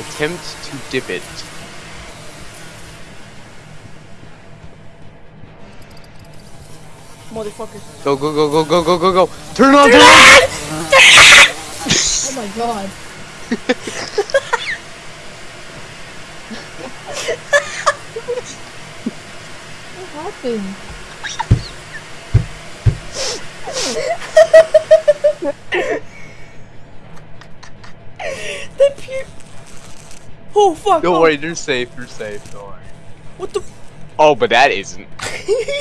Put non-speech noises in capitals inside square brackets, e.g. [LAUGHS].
Attempt to dip it. Motherfucker. Go, go, go, go, go, go, go, go. Turn on, turn it on! Oh my god. what happened? The pu- Oh fuck! Don't oh. worry, you're safe, you're safe, don't worry. What the? Oh, but that isn't. [LAUGHS]